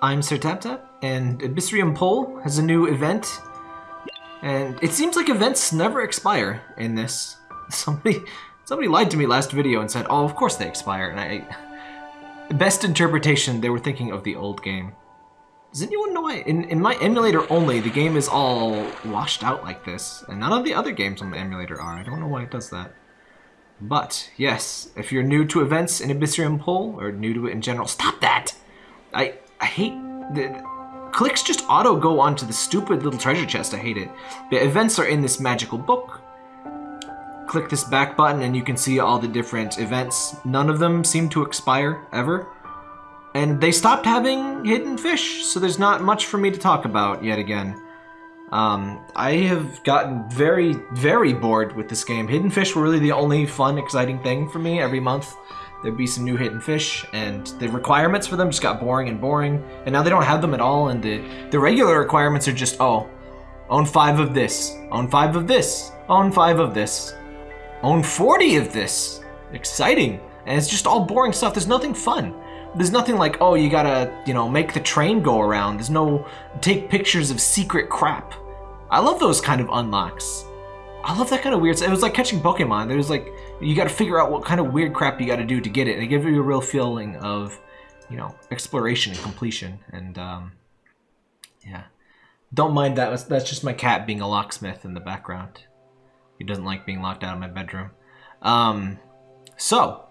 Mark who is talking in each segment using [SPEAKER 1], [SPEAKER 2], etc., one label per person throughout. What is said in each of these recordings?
[SPEAKER 1] I'm Sir Taptap, and Abyssrium Pole has a new event. And it seems like events never expire in this. Somebody somebody lied to me last video and said, oh, of course they expire. And I... Best interpretation, they were thinking of the old game. Does anyone know why? In, in my emulator only, the game is all washed out like this. And none of the other games on the emulator are. I don't know why it does that. But, yes, if you're new to events in Abyssrium Pole, or new to it in general, stop that! I, hate... The, clicks just auto go onto the stupid little treasure chest. I hate it. The events are in this magical book. Click this back button and you can see all the different events. None of them seem to expire, ever. And they stopped having hidden fish, so there's not much for me to talk about yet again. Um, I have gotten very, very bored with this game. Hidden fish were really the only fun, exciting thing for me every month there'd be some new hidden fish, and the requirements for them just got boring and boring, and now they don't have them at all, and the, the regular requirements are just, oh, own five of this, own five of this, own five of this, own 40 of this. Exciting. And it's just all boring stuff. There's nothing fun. There's nothing like, oh, you gotta, you know, make the train go around. There's no take pictures of secret crap. I love those kind of unlocks. I love that kind of weird. It was like catching Pokemon. There was like you got to figure out what kind of weird crap you got to do to get it, and it gives you a real feeling of, you know, exploration and completion. And um, yeah, don't mind that. That's just my cat being a locksmith in the background. He doesn't like being locked out of my bedroom. Um, so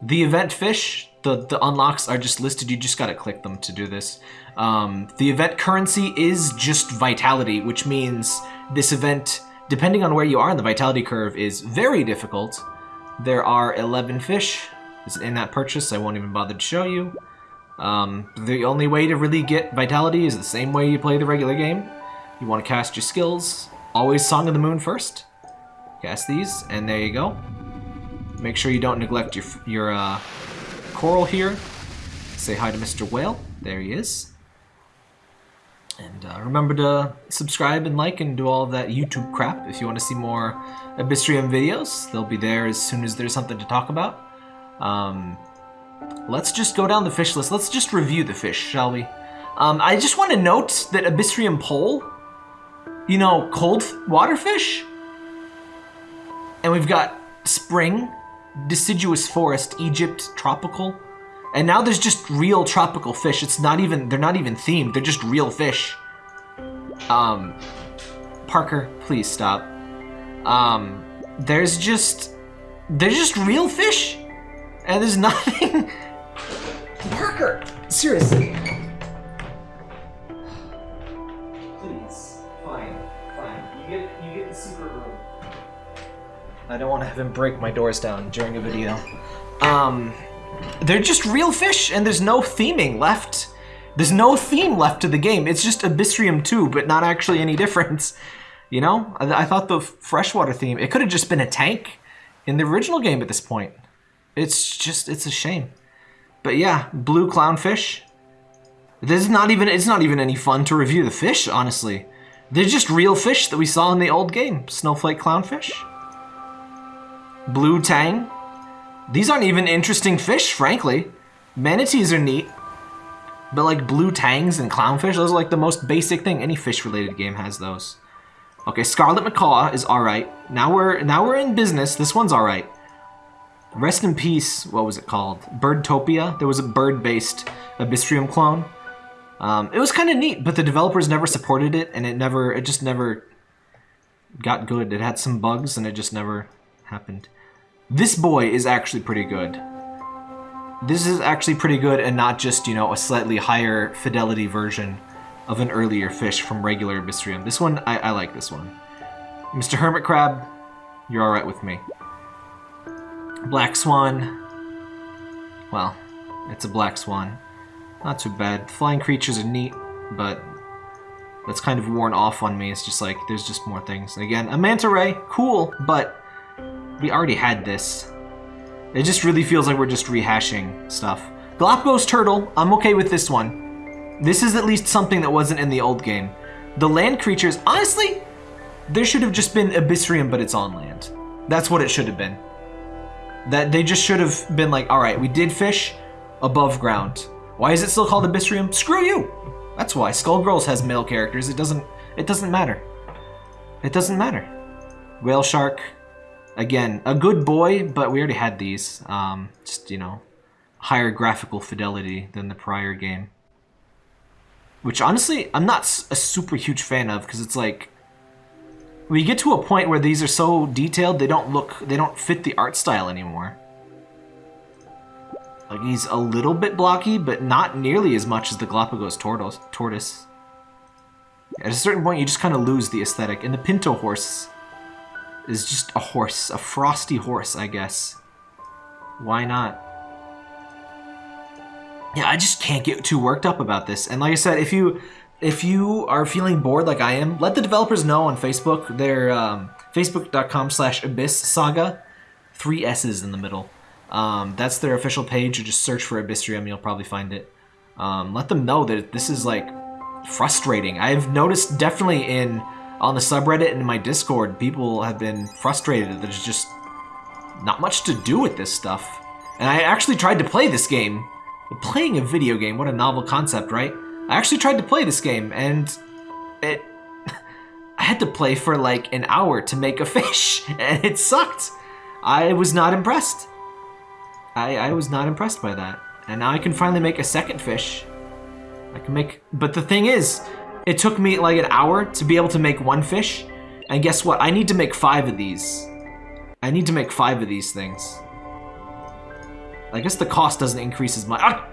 [SPEAKER 1] the event fish, the the unlocks are just listed. You just got to click them to do this. Um, the event currency is just vitality, which means this event depending on where you are in the vitality curve, is very difficult. There are 11 fish in that purchase. I won't even bother to show you. Um, the only way to really get vitality is the same way you play the regular game. You want to cast your skills. Always Song of the Moon first. Cast these, and there you go. Make sure you don't neglect your, your uh, coral here. Say hi to Mr. Whale. There he is. And uh, remember to subscribe and like and do all that YouTube crap if you want to see more Abyssrium videos. They'll be there as soon as there's something to talk about. Um, let's just go down the fish list. Let's just review the fish, shall we? Um, I just want to note that Abyssrium Pole, you know, cold water fish. And we've got spring, deciduous forest, Egypt, tropical. And now there's just real tropical fish. It's not even, they're not even themed. They're just real fish. Um, Parker, please stop. Um, there's just, there's just real fish. And there's nothing. Parker, seriously. Please, fine, fine. You get, you get the secret room. I don't want to have him break my doors down during a video. Um, they're just real fish and there's no theming left. There's no theme left to the game. It's just Abyssrium 2, but not actually any difference. You know, I, I thought the freshwater theme, it could have just been a tank in the original game at this point. It's just, it's a shame. But yeah, blue clownfish. This is not even, it's not even any fun to review the fish, honestly. They're just real fish that we saw in the old game. Snowflake clownfish. Blue tang. These aren't even interesting fish, frankly. Manatees are neat. But like blue tangs and clownfish, those are like the most basic thing. Any fish-related game has those. Okay, Scarlet Macaw is alright. Now we're now we're in business. This one's alright. Rest in peace, what was it called? Birdtopia? There was a bird-based Abyssrium clone. Um, it was kind of neat, but the developers never supported it, and it never, it just never got good. It had some bugs, and it just never happened. This boy is actually pretty good. This is actually pretty good and not just, you know, a slightly higher fidelity version of an earlier fish from regular Abyssrium. This one, I, I like this one. Mr. Hermit Crab, you're alright with me. Black Swan, well, it's a Black Swan. Not too bad. Flying creatures are neat, but that's kind of worn off on me. It's just like, there's just more things. Again, a Manta Ray, cool, but we already had this. It just really feels like we're just rehashing stuff. Galapagos Turtle, I'm okay with this one. This is at least something that wasn't in the old game. The land creatures, honestly, there should have just been Abyssrium, but it's on land. That's what it should have been. That they just should have been like, all right, we did fish above ground. Why is it still called Abyssrium? Screw you! That's why. Skullgirls has male characters. It doesn't it doesn't matter. It doesn't matter. Whale Shark, again, a good boy, but we already had these. Um, just, you know, higher graphical fidelity than the prior game. Which, honestly, I'm not a super huge fan of, because it's like... We get to a point where these are so detailed, they don't look... They don't fit the art style anymore. Like, he's a little bit blocky, but not nearly as much as the Galapagos tortoise. At a certain point, you just kind of lose the aesthetic. And the Pinto horse is just a horse. A frosty horse, I guess. Why not? Yeah, I just can't get too worked up about this. And like I said, if you if you are feeling bored like I am, let the developers know on Facebook. They're um, facebook.com slash abyss saga. Three S's in the middle. Um, that's their official page. You just search for Abyssrium, you'll probably find it. Um, let them know that this is like frustrating. I've noticed definitely in on the subreddit and in my Discord, people have been frustrated that there's just not much to do with this stuff. And I actually tried to play this game. Playing a video game, what a novel concept, right? I actually tried to play this game, and it... I had to play for like an hour to make a fish, and it sucked. I was not impressed. I, I was not impressed by that. And now I can finally make a second fish. I can make, but the thing is, it took me like an hour to be able to make one fish. And guess what? I need to make five of these. I need to make five of these things. I guess the cost doesn't increase as much. Ah!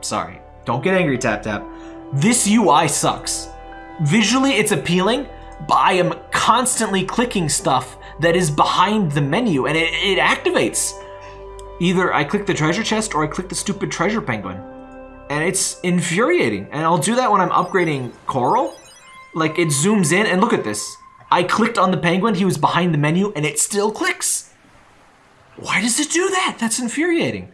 [SPEAKER 1] Sorry. Don't get angry, Tap Tap. This UI sucks. Visually, it's appealing, but I am constantly clicking stuff that is behind the menu, and it, it activates. Either I click the treasure chest or I click the stupid treasure penguin and it's infuriating. And I'll do that when I'm upgrading Coral. Like, it zooms in, and look at this. I clicked on the penguin, he was behind the menu, and it still clicks. Why does it do that? That's infuriating.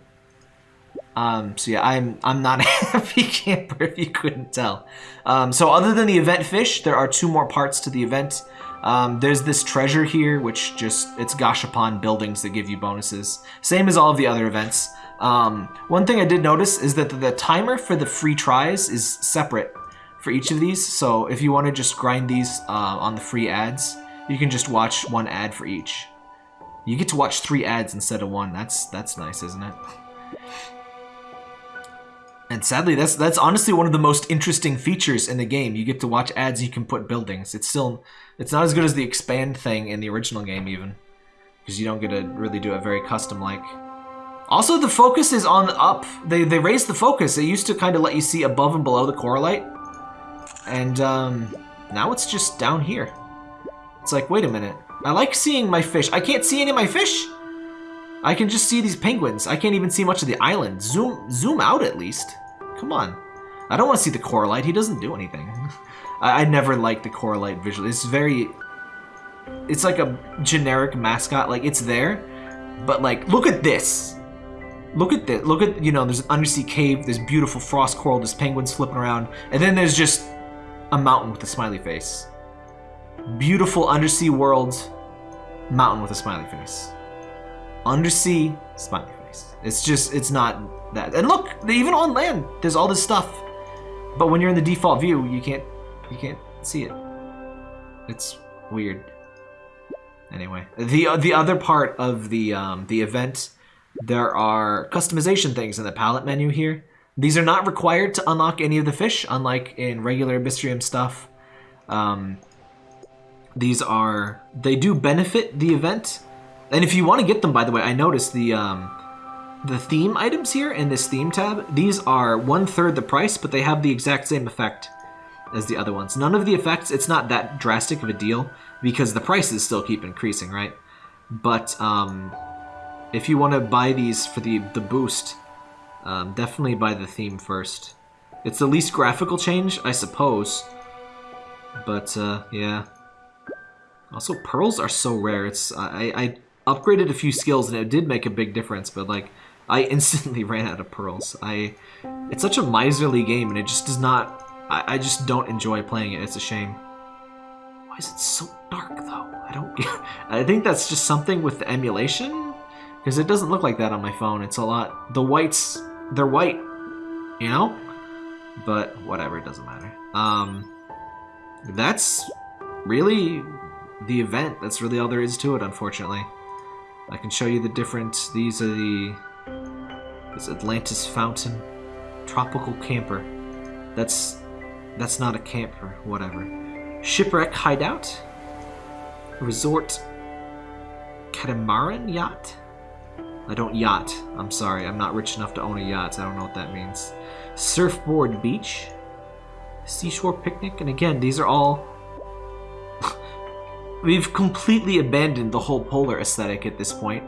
[SPEAKER 1] Um, so yeah, I'm I'm not a happy camper if you couldn't tell. Um, so other than the event fish, there are two more parts to the event. Um, there's this treasure here, which just, it's Gashapon buildings that give you bonuses. Same as all of the other events. Um, one thing I did notice is that the, timer for the free tries is separate for each of these. So if you want to just grind these uh, on the free ads, you can just watch one ad for each. You get to watch three ads instead of one. That's that's nice, isn't it? And sadly, that's that's honestly one of the most interesting features in the game. You get to watch ads, you can put buildings. It's still, it's not as good as the expand thing in the original game even. Because you don't get to really do it very custom-like. Also, the focus is on up. They, they raised the focus. It used to kind of let you see above and below the coralite. And um, now it's just down here. It's like, wait a minute. I like seeing my fish. I can't see any of my fish. I can just see these penguins. I can't even see much of the island. Zoom zoom out at least. Come on. I don't want to see the coralite. He doesn't do anything. I, I never liked the coralite visually. It's very... It's like a generic mascot. Like, it's there. But, like, look at this. Look at this. Look at, you know, there's an undersea cave, there's beautiful frost coral, there's penguins flipping around, and then there's just a mountain with a smiley face. Beautiful undersea world, mountain with a smiley face. Undersea, smiley face. It's just, it's not that. And look, even on land, there's all this stuff. But when you're in the default view, you can't, you can't see it. It's weird. Anyway, the the other part of the um, the event there are customization things in the palette menu here. These are not required to unlock any of the fish, unlike in regular Abyssrium stuff. Um, these are, they do benefit the event. And if you want to get them, by the way, I noticed the, um, the theme items here in this theme tab, these are one-third the price, but they have the exact same effect as the other ones. None of the effects, it's not that drastic of a deal, because the prices still keep increasing, right? But, um, if you want to buy these for the, the boost, um, definitely buy the theme first. It's the least graphical change, I suppose. But, uh, yeah. Also, pearls are so rare. It's I, I upgraded a few skills and it did make a big difference, but, like, I instantly ran out of pearls. I, It's such a miserly game, and it just does not... I, I just don't enjoy playing it. It's a shame. Why is it so dark, though? I don't. I think that's just something with the emulation? Because it doesn't look like that on my phone. It's a lot... The whites... They're white. you know? But whatever, it doesn't matter. Um, that's really the event. That's really all there is to it, unfortunately. I can show you the difference. these are the, this Atlantis Fountain, Tropical Camper. That's, that's not a camper, whatever. Shipwreck Hideout, Resort Catamaran Yacht. I don't yacht. I'm sorry. I'm not rich enough to own a yacht. I don't know what that means. Surfboard Beach. Seashore Picnic. And again, these are all... We've completely abandoned the whole polar aesthetic at this point.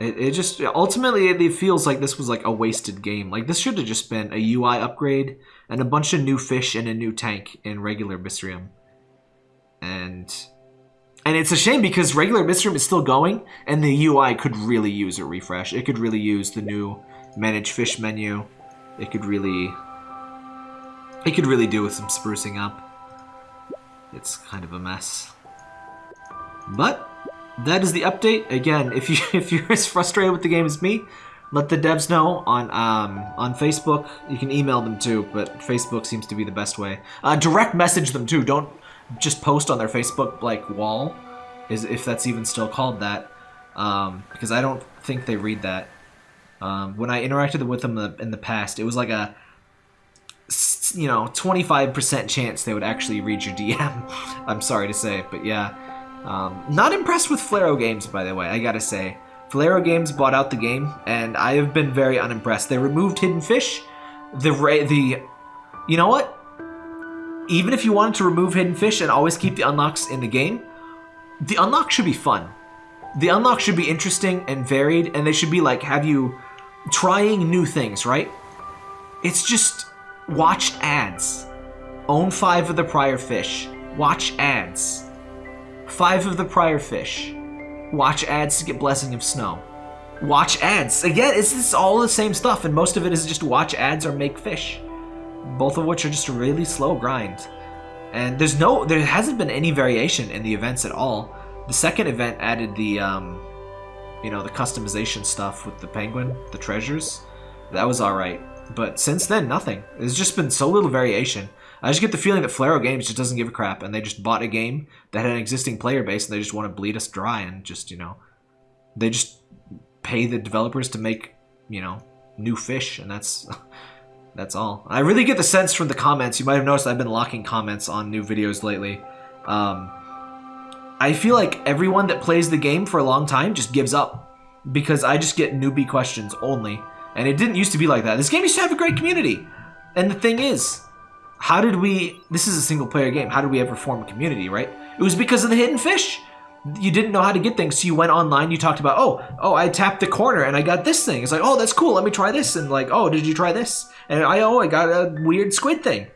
[SPEAKER 1] It, it just... Ultimately, it feels like this was like a wasted game. Like, this should have just been a UI upgrade and a bunch of new fish and a new tank in regular Abyssrium. And and it's a shame because regular Abyssrium is still going, and the UI could really use a refresh. It could really use the new Manage Fish menu. It could really... It could really do with some sprucing up. It's kind of a mess. But, that is the update. Again, if, you, if you're as frustrated with the game as me, let the devs know on um, on Facebook. You can email them too, but Facebook seems to be the best way. Uh, direct message them too. Don't just post on their Facebook like wall, is if that's even still called that, um, because I don't think they read that. Um, when I interacted with them in the, in the past, it was like a you know 25% chance they would actually read your DM. I'm sorry to say, but yeah, um, not impressed with Flareo Games by the way. I gotta say, Flareo Games bought out the game, and I have been very unimpressed. They removed Hidden Fish. The the you know what? even if you wanted to remove hidden fish and always keep the unlocks in the game, the unlock should be fun. The unlock should be interesting and varied, and they should be like, have you trying new things, right? It's just watch ads. Own five of the prior fish. Watch ads. Five of the prior fish. Watch ads to get Blessing of Snow. Watch ads. Again, it's, it's all the same stuff, and most of it is just watch ads or make fish both of which are just a really slow grind. And there's no, there hasn't been any variation in the events at all. The second event added the, um, you know, the customization stuff with the penguin, the treasures. That was alright. But since then, nothing. There's just been so little variation. I just get the feeling that Flareo Games just doesn't give a crap, and they just bought a game that had an existing player base, and they just want to bleed us dry, and just, you know, they just pay the developers to make, you know, new fish, and that's That's all. I really get the sense from the comments, you might have noticed I've been locking comments on new videos lately. Um, I feel like everyone that plays the game for a long time just gives up. Because I just get newbie questions only. And it didn't used to be like that. This game used to have a great community. And the thing is, how did we... This is a single player game. How did we ever form a community, right? It was because of the hidden fish you didn't know how to get things, so you went online, you talked about, oh, oh, I tapped the corner and I got this thing. It's like, oh, that's cool, let me try this. And like, oh, did you try this? And I, oh, I got a weird squid thing.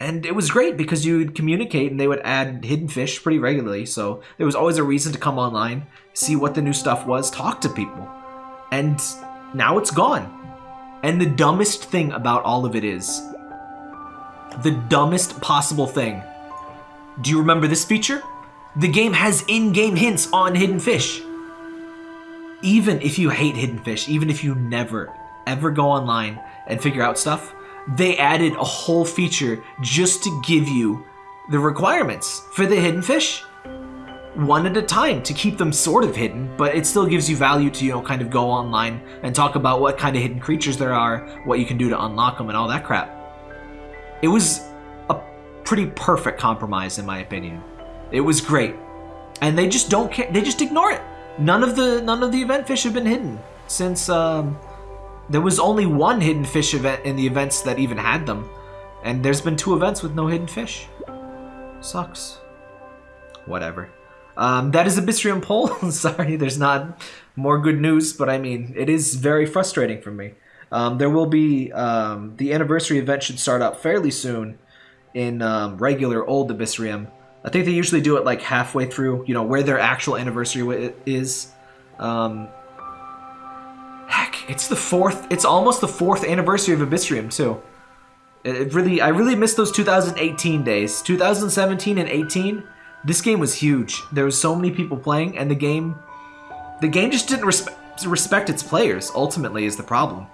[SPEAKER 1] And it was great because you would communicate and they would add hidden fish pretty regularly. So there was always a reason to come online, see what the new stuff was, talk to people. And now it's gone. And the dumbest thing about all of it is, the dumbest possible thing. Do you remember this feature? The game has in-game hints on Hidden Fish. Even if you hate Hidden Fish, even if you never, ever go online and figure out stuff, they added a whole feature just to give you the requirements for the Hidden Fish. One at a time to keep them sort of hidden, but it still gives you value to, you know, kind of go online and talk about what kind of hidden creatures there are, what you can do to unlock them, and all that crap. It was a pretty perfect compromise, in my opinion. It was great. And they just don't care. They just ignore it. None of the none of the event fish have been hidden since um, there was only one hidden fish event in the events that even had them. And there's been two events with no hidden fish. Sucks. Whatever. Um, that is Abyssrium Pole. Sorry, there's not more good news, but I mean, it is very frustrating for me. Um, there will be um, the anniversary event should start up fairly soon in um, regular old Abyssrium. I think they usually do it like halfway through, you know, where their actual anniversary is. Um, heck, it's the fourth, it's almost the fourth anniversary of Abyssrium too. It really, I really missed those 2018 days. 2017 and 18, this game was huge. There was so many people playing, and the game, the game just didn't respect respect its players. Ultimately, is the problem.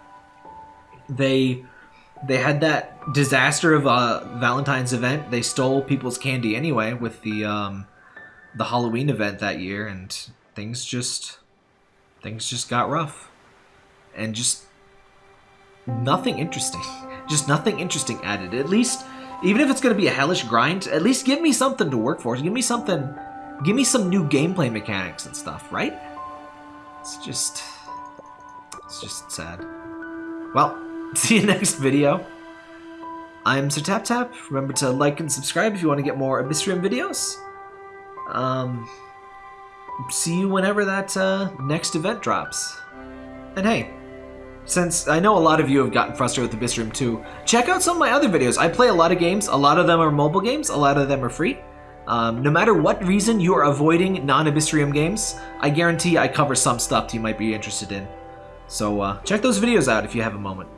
[SPEAKER 1] they they had that disaster of a Valentine's event. They stole people's candy anyway with the um, the Halloween event that year, and things just things just got rough, and just nothing interesting. Just nothing interesting added. At least, even if it's going to be a hellish grind, at least give me something to work for. Give me something. Give me some new gameplay mechanics and stuff, right? It's just, it's just sad. Well, see you next video. I'm Sir Tap Tap. Remember to like and subscribe if you want to get more Abyssrium videos. Um, see you whenever that uh, next event drops. And hey, since I know a lot of you have gotten frustrated with Abyssrium 2, check out some of my other videos. I play a lot of games. A lot of them are mobile games. A lot of them are free. Um, no matter what reason you are avoiding non-Abyssrium games, I guarantee I cover some stuff you might be interested in. So uh, check those videos out if you have a moment.